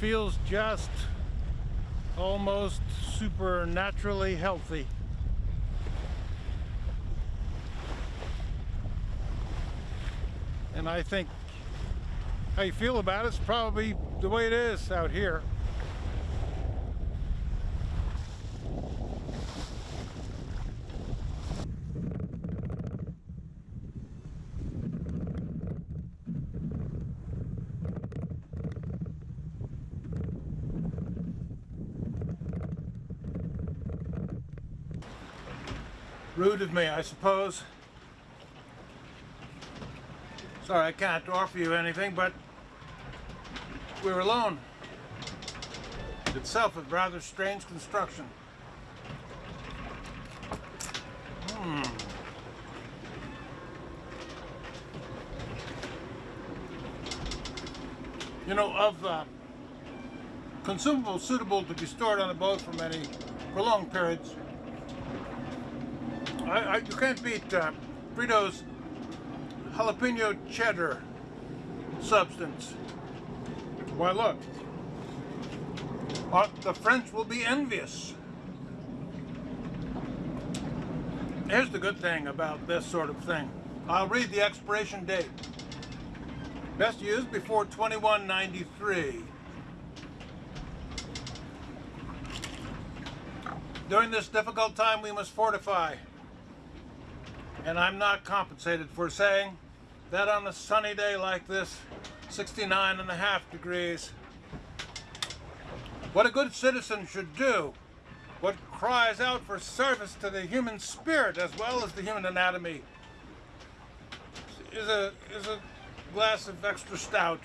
Feels just almost supernaturally healthy. And I think how you feel about it's probably the way it is out here. Rude of me, I suppose. Sorry, I can't offer you anything, but we're alone. Itself a rather strange construction. Hmm. You know, of uh, consumables suitable to be stored on a boat for many prolonged periods, I, I, you can't beat uh, Frito's jalapeno cheddar substance. Why look, uh, the French will be envious. Here's the good thing about this sort of thing. I'll read the expiration date. Best used before 2193. During this difficult time we must fortify and I'm not compensated for saying that on a sunny day like this, 69 and a half degrees, what a good citizen should do, what cries out for service to the human spirit as well as the human anatomy, is a, is a glass of extra stout.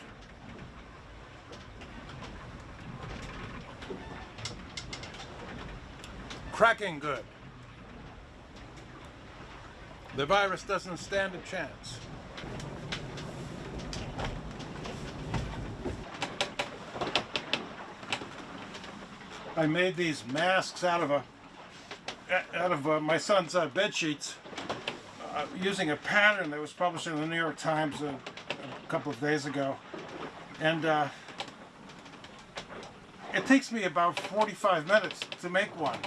Cracking good. The virus doesn't stand a chance. I made these masks out of a out of uh, my son's uh, bed sheets uh, using a pattern that was published in the New York Times a, a couple of days ago, and uh, it takes me about 45 minutes to make one.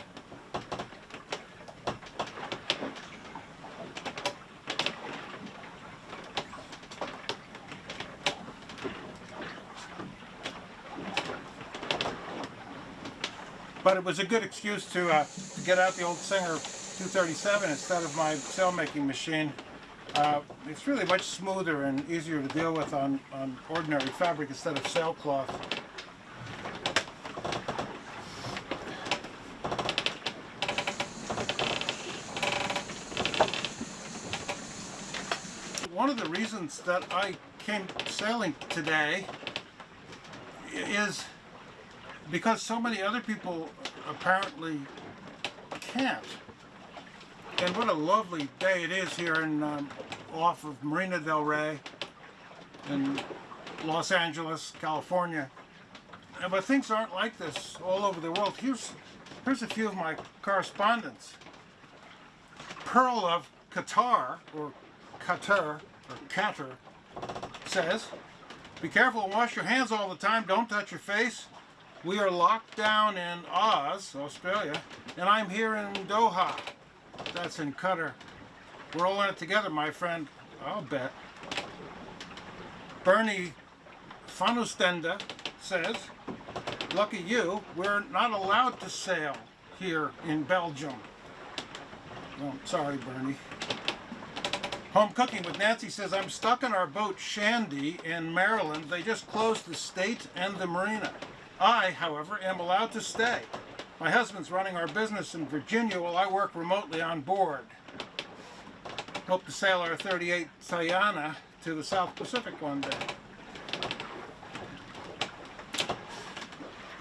But it was a good excuse to, uh, to get out the old Singer 237 instead of my sail making machine. Uh, it's really much smoother and easier to deal with on, on ordinary fabric instead of sailcloth. One of the reasons that I came sailing today is because so many other people apparently can't. And what a lovely day it is here in um, off of Marina del Rey in Los Angeles, California. But things aren't like this all over the world. Here's, here's a few of my correspondents. Pearl of Qatar, or Qatar, or Qatar, says, be careful and wash your hands all the time. Don't touch your face. We are locked down in Oz, Australia, and I'm here in Doha. That's in Qatar. We're all in it together, my friend. I'll bet. Bernie Fanustenda says, lucky you, we're not allowed to sail here in Belgium. Oh, sorry, Bernie. Home Cooking with Nancy says, I'm stuck in our boat Shandy in Maryland. They just closed the state and the marina. I, however, am allowed to stay. My husband's running our business in Virginia while I work remotely on board. Hope to sail our 38 Tayana to the South Pacific one day.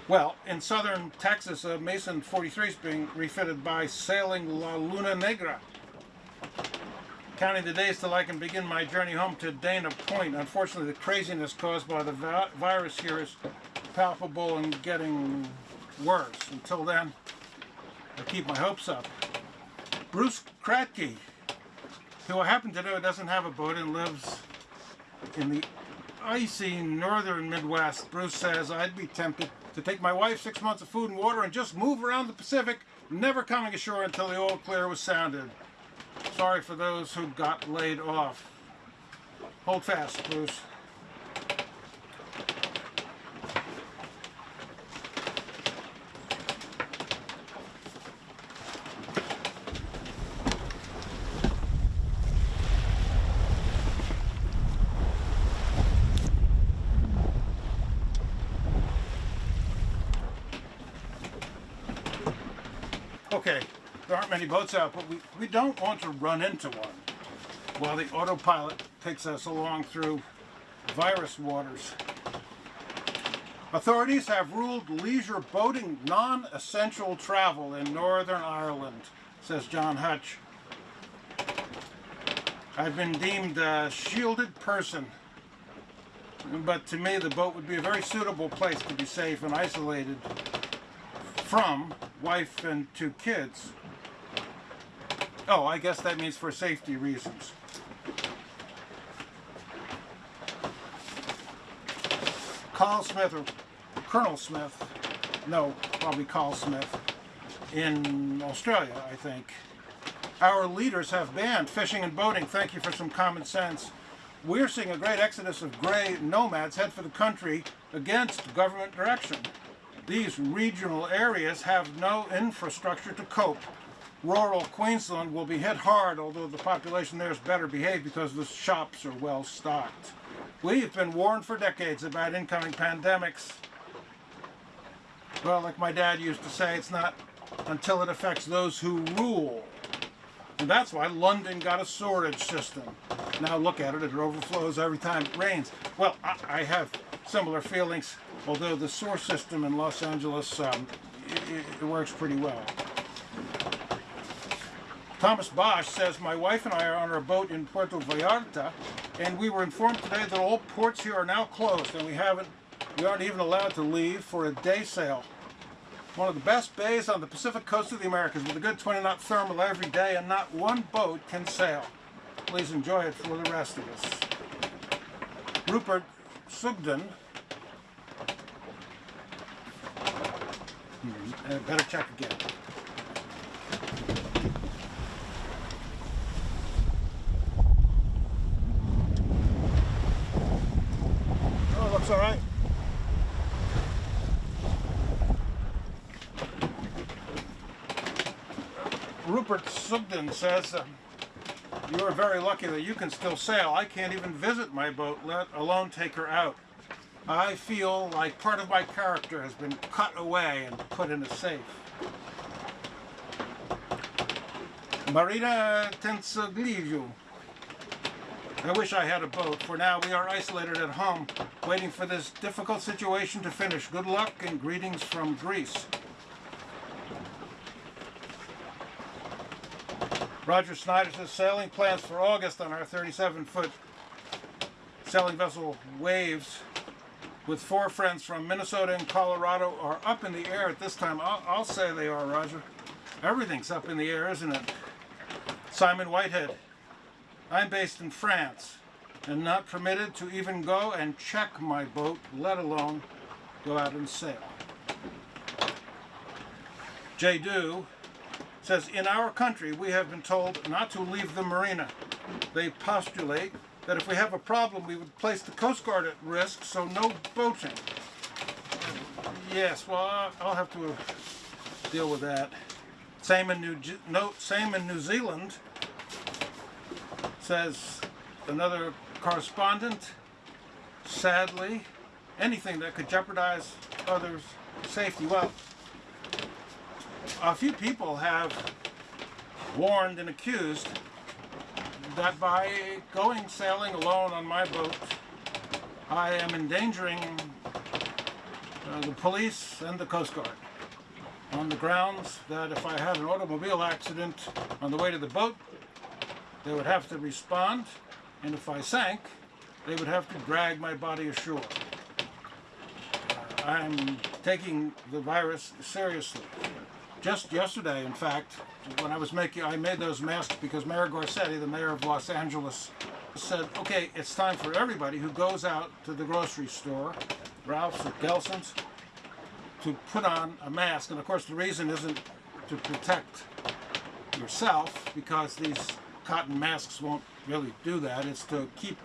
Well, in southern Texas, a Mason 43 is being refitted by Sailing La Luna Negra. Counting the days till I can begin my journey home to Dana Point. Unfortunately, the craziness caused by the virus here is palpable and getting worse. Until then, I keep my hopes up. Bruce Kratke, who I happen to know doesn't have a boat and lives in the icy northern Midwest, Bruce says I'd be tempted to take my wife six months of food and water and just move around the Pacific, never coming ashore until the all clear was sounded. Sorry for those who got laid off. Hold fast, Bruce. Okay, there aren't many boats out, but we, we don't want to run into one while the autopilot takes us along through virus waters. Authorities have ruled leisure boating non-essential travel in Northern Ireland, says John Hutch. I've been deemed a shielded person, but to me the boat would be a very suitable place to be safe and isolated from wife and two kids. Oh, I guess that means for safety reasons. Carl Smith or Colonel Smith, no, probably Carl Smith, in Australia, I think. Our leaders have banned fishing and boating. Thank you for some common sense. We're seeing a great exodus of gray nomads head for the country against government direction. These regional areas have no infrastructure to cope. Rural Queensland will be hit hard, although the population there is better behaved because the shops are well stocked. We've been warned for decades about incoming pandemics. Well, like my dad used to say, it's not until it affects those who rule. And that's why London got a sewerage system. Now look at it, it overflows every time it rains. Well, I, I have similar feelings, although the sewer system in Los Angeles, um, it, it works pretty well. Thomas Bosch says, my wife and I are on our boat in Puerto Vallarta, and we were informed today that all ports here are now closed, and we haven't, we aren't even allowed to leave for a day sail. One of the best bays on the Pacific coast of the Americas with a good 20 knot thermal every day, and not one boat can sail. Please enjoy it for the rest of us. Rupert Sugden, hmm, better check again. Oh, looks all right. Rupert Sugden says, uh, you are very lucky that you can still sail. I can't even visit my boat, let alone take her out. I feel like part of my character has been cut away and put in a safe. Marina Tensogliju. I wish I had a boat. For now, we are isolated at home, waiting for this difficult situation to finish. Good luck and greetings from Greece. Roger Snyder says sailing plans for August on our 37-foot sailing vessel Waves with four friends from Minnesota and Colorado are up in the air at this time. I'll, I'll say they are, Roger. Everything's up in the air, isn't it? Simon Whitehead. I'm based in France and not permitted to even go and check my boat, let alone go out and sail. Jay Do says, in our country we have been told not to leave the marina. They postulate that if we have a problem we would place the Coast Guard at risk, so no boating. Yes, well I'll have to deal with that. Same in New, no, same in New Zealand, says another correspondent. Sadly, anything that could jeopardize others' safety. Well, a few people have warned and accused that by going sailing alone on my boat, I am endangering uh, the police and the Coast Guard on the grounds that if I had an automobile accident on the way to the boat, they would have to respond, and if I sank, they would have to drag my body ashore. Uh, I'm taking the virus seriously. Just yesterday, in fact, when I was making, I made those masks because Mayor Garcetti, the mayor of Los Angeles, said, okay, it's time for everybody who goes out to the grocery store, Ralph's or Gelson's, to put on a mask. And of course, the reason isn't to protect yourself, because these cotton masks won't really do that. It's to keep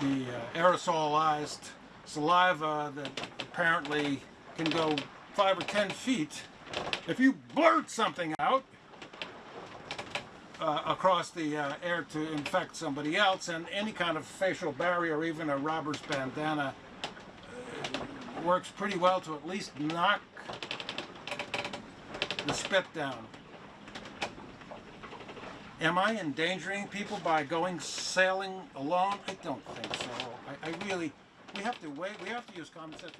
the uh, aerosolized saliva that apparently can go five or ten feet. If you blurt something out, uh, across the uh, air to infect somebody else, and any kind of facial barrier, even a robber's bandana, uh, works pretty well to at least knock the spit down. Am I endangering people by going sailing alone? I don't think so. I, I really, we have to wait. We have to use common sense.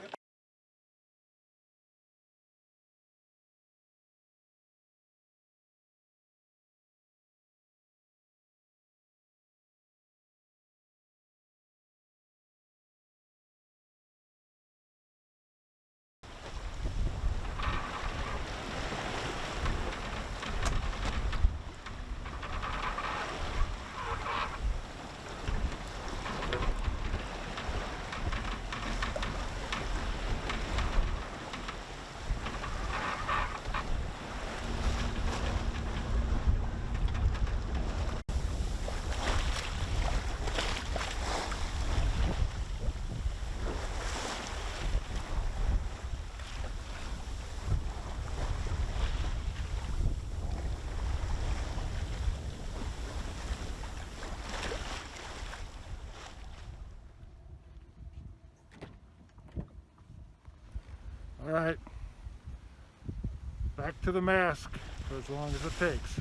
All right. Back to the mask for as long as it takes.